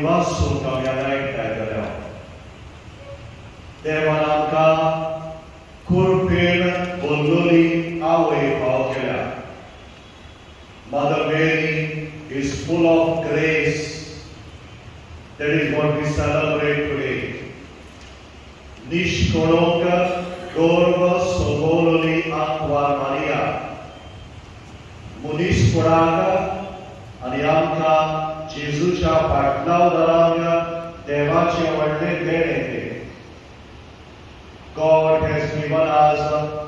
ribasso, caviar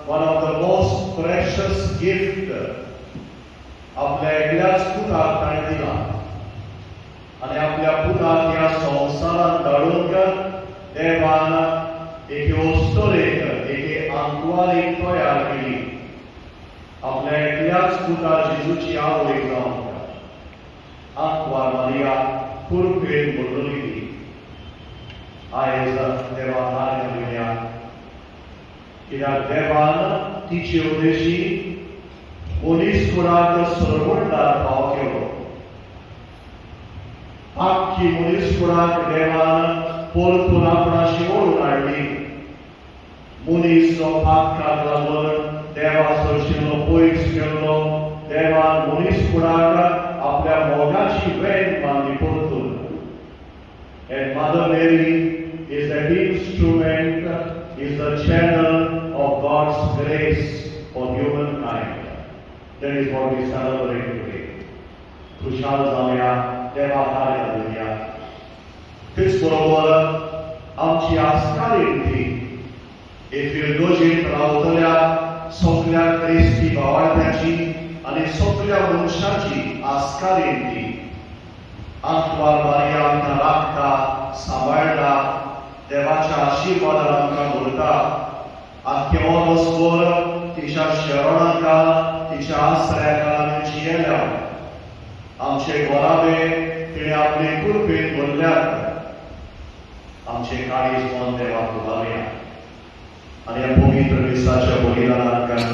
one of the most precious gifts आपल्या एकल्याच पुताक ताणें दिला आनी आपल्या पुताक ह्या संवसारांत धाडूंक देवान एके ओस्तोरेक एके आंकवारीक तयार केली. आपल्या एकल्याच पुता जेजूची आवय जावंक आंकवार मारिया कुरपेन बोललोली ती आयज देवा, हार घेवया कित्याक देवान तिचे उद्देशी मनीस कुळाक सरवटदार भाव केलो आख्खी मनीस कुळाक देवान परतून आपणाशी ओळून हाडली मनीस जो पातकाक लागून देवा सरशिल्लो पयस केल्लो देवान मनीस कुळाक आपल्या मोगाची वेण बांदली परतून And Mother Mary is the instrument, is the channel of God's grace for humankind. That is what we celebrate today. Khushal जाऊया देवा कार्य घालूया तेच बरोबर आमची आस्कारीण ती एफिल्डोजीत रावतल्या सगळ्या क्रिस्ती भावार्थ्याची आनी सगळ्या मनशाची आस्कारीण ती आंकवार मारिया आमकां राखता सांबाळटा देवाच्या आशिर्वादान आमकां भरता Archeotospor, tisha Sharonaka, tisha Asreka Nicielea. Am cei gorabe care a plecut pe învârleată. Am cei care izbonde la Cuvăria. Ale pomii trebuie să acea bolina la care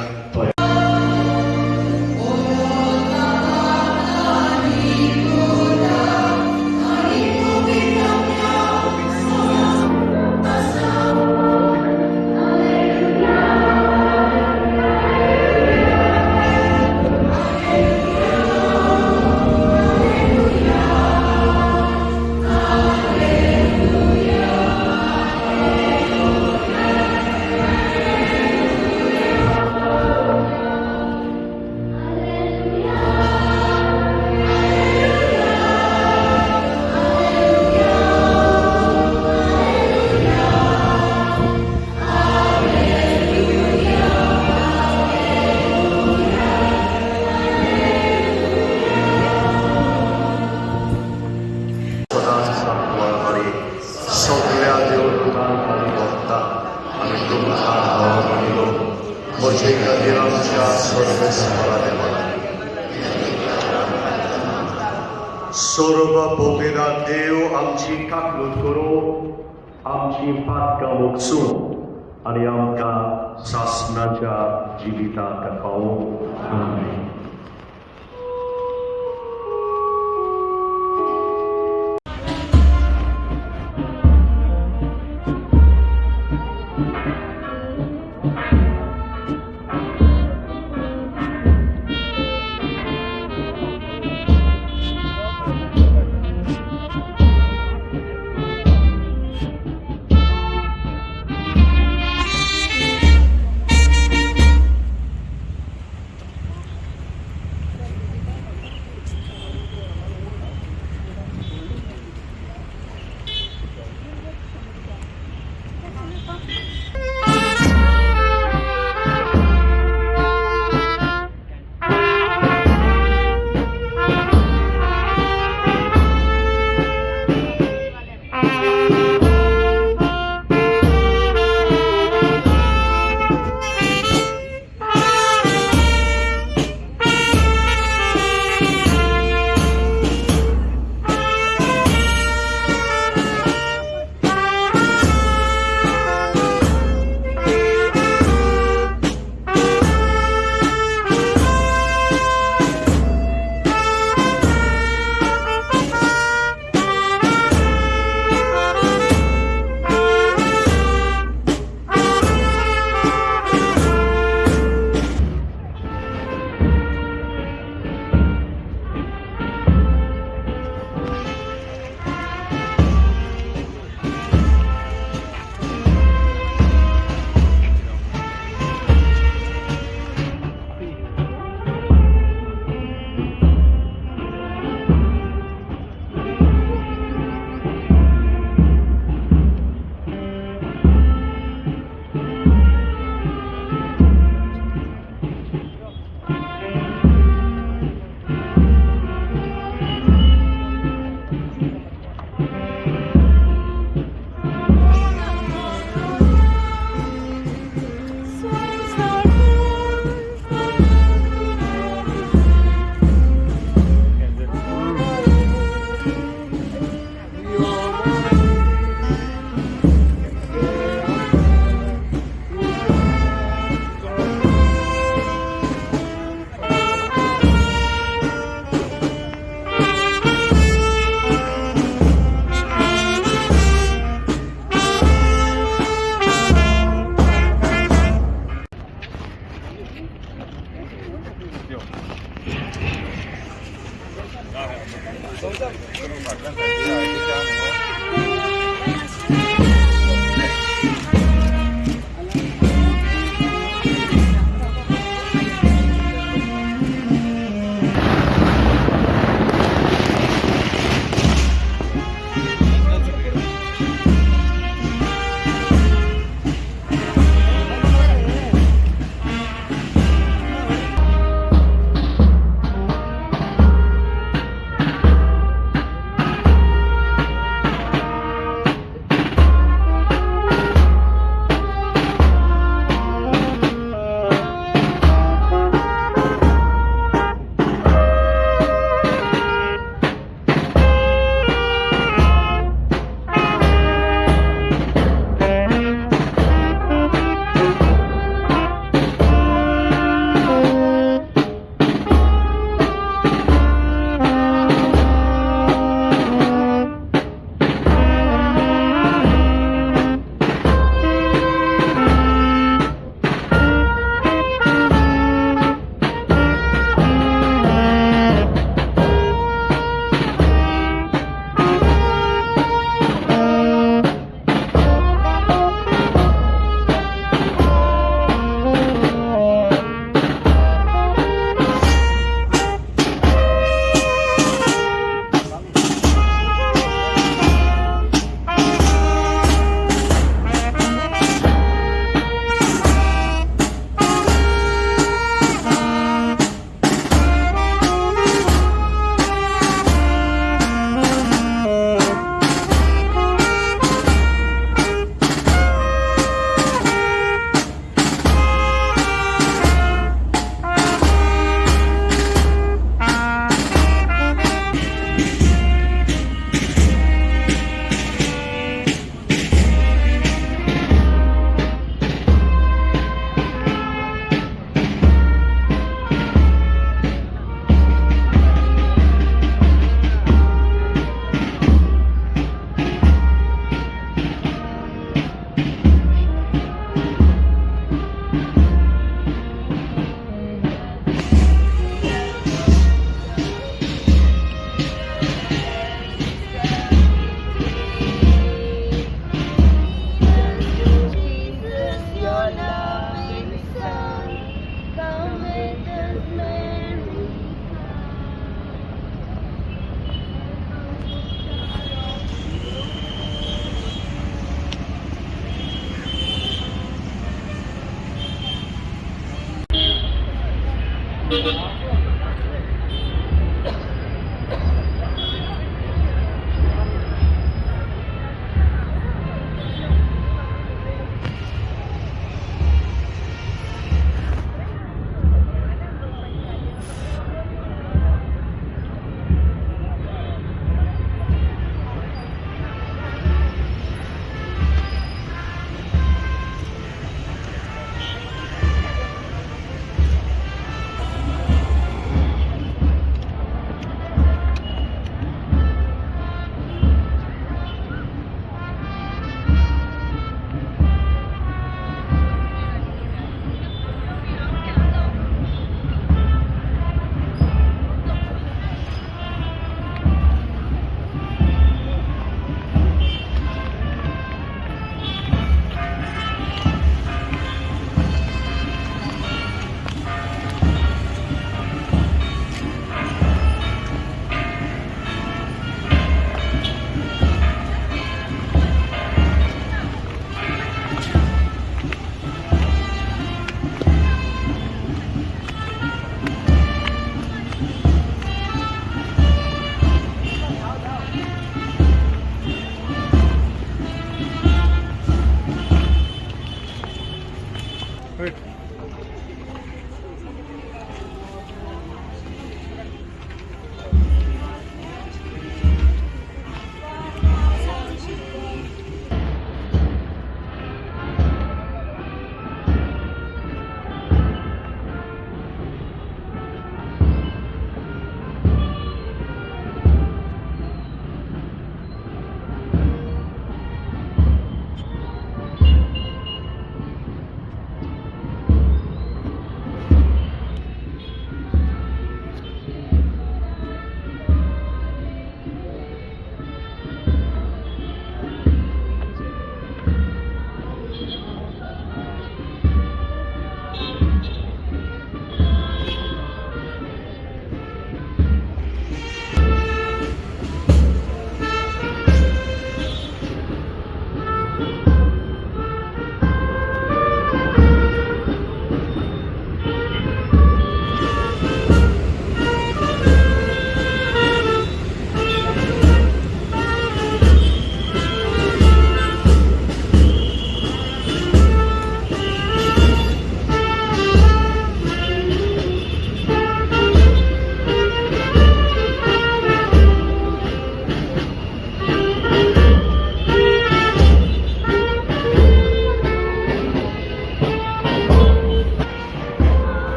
ki pak ka mok yang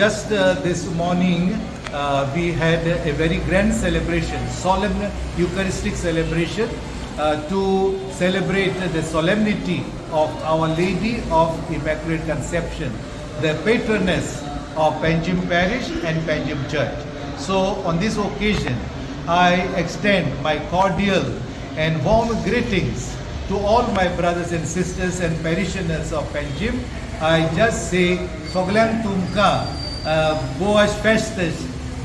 just uh, this morning, uh, we had a very grand celebration, solemn Eucharistic celebration uh, to celebrate the solemnity of Our Lady of Immaculate Conception, the patroness of Panjim Parish and Panjim Church. So, on this occasion, I extend my cordial and warm greetings to all my brothers and sisters and parishioners of Panjim. I just say, Soglan Tumka, boas festas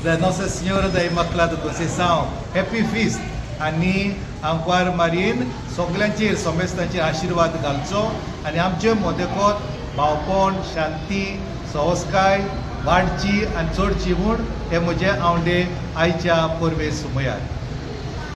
da Nossa Senhora da Imaculada Conceição. Happy Feast. आणि आमकां मारीन सगल्यांचेर सोमेस्तांचेर आशिर्वाद घालचो आनी आमचे मोदेकोत भावपण शांती सहजकाय वाडची आनी चडची म्हूण हे म्हजे आवडे आयच्या परबे सुमयार